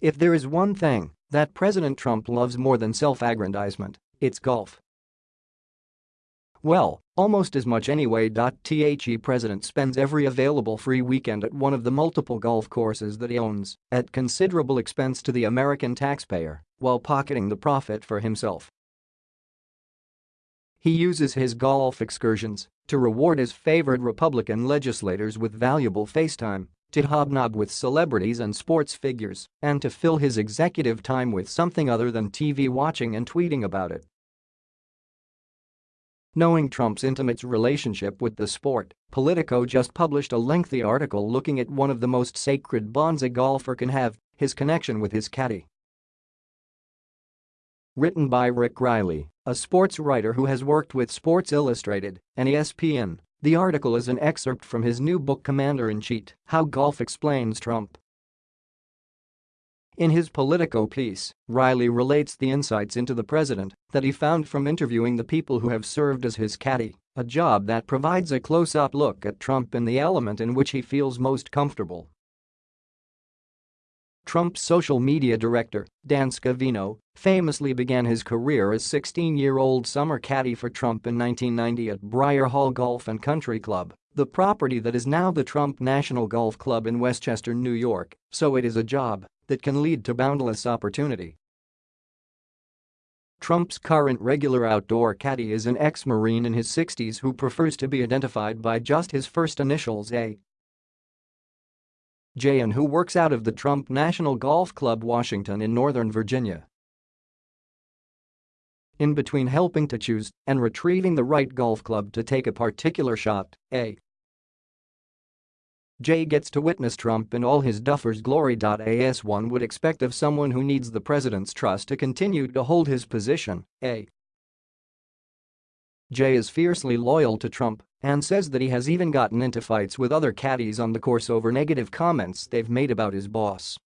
If there is one thing that President Trump loves more than self-aggrandizement, it's golf. Well, almost as much anyway. The president spends every available free weekend at one of the multiple golf courses that he owns, at considerable expense to the American taxpayer, while pocketing the profit for himself. He uses his golf excursions to reward his favored Republican legislators with valuable FaceTime, to hobnob with celebrities and sports figures, and to fill his executive time with something other than TV watching and tweeting about it. Knowing Trump's intimate relationship with the sport, Politico just published a lengthy article looking at one of the most sacred bonds a golfer can have, his connection with his caddy. Written by Rick Reilly, a sports writer who has worked with Sports Illustrated and ESPN, the article is an excerpt from his new book Commander-in-Cheat, How Golf Explains Trump. In his Politico piece, Reilly relates the insights into the president that he found from interviewing the people who have served as his caddy, a job that provides a close-up look at Trump in the element in which he feels most comfortable. Trump's social media director, Dan Scavino, famously began his career as 16-year-old summer caddy for Trump in 1990 at Briar Hall Golf and Country Club, the property that is now the Trump National Golf Club in Westchester, New York, so it is a job that can lead to boundless opportunity. Trump's current regular outdoor caddy is an ex-Marine in his 60s who prefers to be identified by just his first initials A. J and who works out of the Trump National Golf Club Washington in Northern Virginia. In between helping to choose and retrieving the right golf club to take a particular shot, A Jay gets to witness Trump in all his duffer's glory. As one would expect of someone who needs the president's trust to continue to hold his position, A. Jay is fiercely loyal to Trump and says that he has even gotten into fights with other caddies on the course over negative comments they've made about his boss.